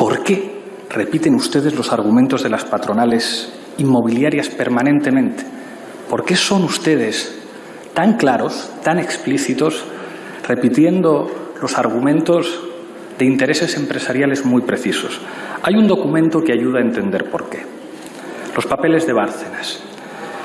¿Por qué repiten ustedes los argumentos de las patronales inmobiliarias permanentemente? ¿Por qué son ustedes tan claros, tan explícitos, repitiendo los argumentos de intereses empresariales muy precisos? Hay un documento que ayuda a entender por qué. Los papeles de Bárcenas.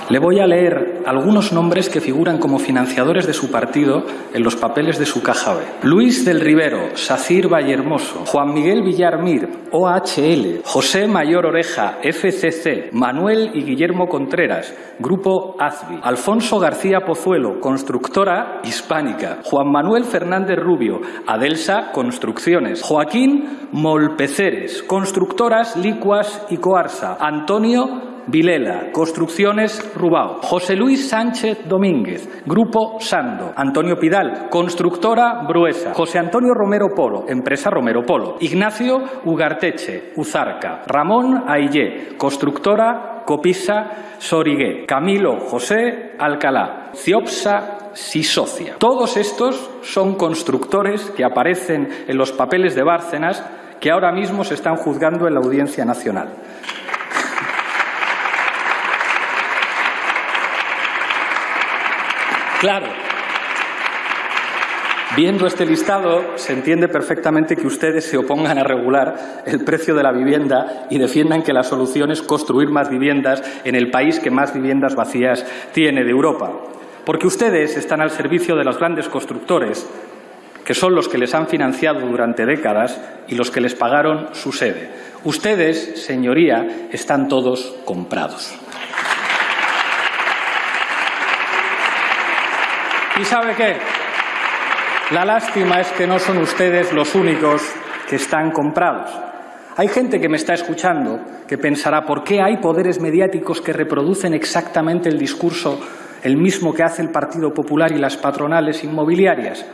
Le voy a leer algunos nombres que figuran como financiadores de su partido en los papeles de su caja B. Luis del Rivero, Sacir Vallehermoso, Juan Miguel Villarmir, OHL, José Mayor Oreja, FCC, Manuel y Guillermo Contreras, Grupo AZBI, Alfonso García Pozuelo, Constructora Hispánica, Juan Manuel Fernández Rubio, Adelsa Construcciones, Joaquín Molpeceres, Constructoras Licuas y Coarsa, Antonio Vilela, Construcciones Rubao, José Luis Sánchez Domínguez, Grupo Sando, Antonio Pidal, Constructora Bruesa, José Antonio Romero Polo, Empresa Romero Polo, Ignacio Ugarteche, Uzarca, Ramón Aillé, Constructora Copisa Sorigué, Camilo José Alcalá, Ciopsa Sisocia. Todos estos son constructores que aparecen en los papeles de Bárcenas que ahora mismo se están juzgando en la Audiencia Nacional. Claro. Viendo este listado, se entiende perfectamente que ustedes se opongan a regular el precio de la vivienda y defiendan que la solución es construir más viviendas en el país que más viviendas vacías tiene de Europa. Porque ustedes están al servicio de los grandes constructores, que son los que les han financiado durante décadas y los que les pagaron su sede. Ustedes, señoría, están todos comprados. ¿Y sabe qué? La lástima es que no son ustedes los únicos que están comprados. Hay gente que me está escuchando que pensará ¿por qué hay poderes mediáticos que reproducen exactamente el discurso el mismo que hace el Partido Popular y las patronales inmobiliarias?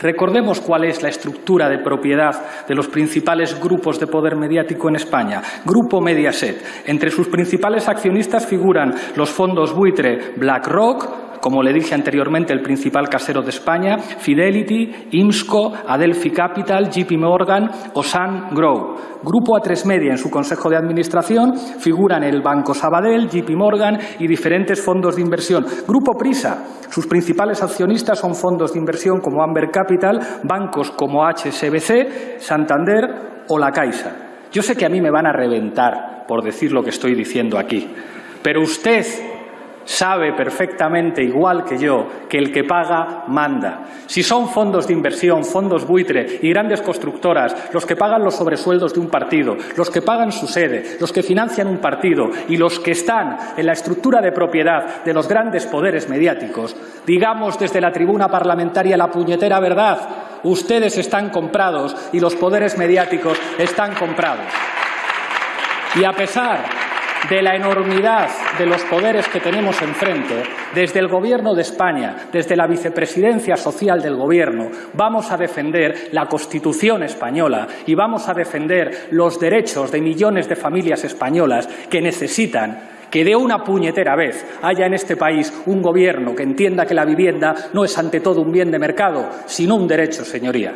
Recordemos cuál es la estructura de propiedad de los principales grupos de poder mediático en España. Grupo Mediaset. Entre sus principales accionistas figuran los fondos buitre BlackRock, como le dije anteriormente, el principal casero de España, Fidelity, IMSCO, Adelphi Capital, JP Morgan o Sun Grow. Grupo A3 Media en su consejo de administración figuran el Banco Sabadell, JP Morgan y diferentes fondos de inversión. Grupo Prisa, sus principales accionistas son fondos de inversión como Amber Capital, bancos como HSBC, Santander o La Caixa. Yo sé que a mí me van a reventar por decir lo que estoy diciendo aquí, pero usted sabe perfectamente, igual que yo, que el que paga manda. Si son fondos de inversión, fondos buitre y grandes constructoras los que pagan los sobresueldos de un partido, los que pagan su sede, los que financian un partido y los que están en la estructura de propiedad de los grandes poderes mediáticos, digamos desde la tribuna parlamentaria la puñetera verdad, ustedes están comprados y los poderes mediáticos están comprados. Y a pesar de la enormidad de los poderes que tenemos enfrente, desde el Gobierno de España, desde la vicepresidencia social del Gobierno, vamos a defender la Constitución española y vamos a defender los derechos de millones de familias españolas que necesitan que de una puñetera vez haya en este país un gobierno que entienda que la vivienda no es ante todo un bien de mercado, sino un derecho, señoría.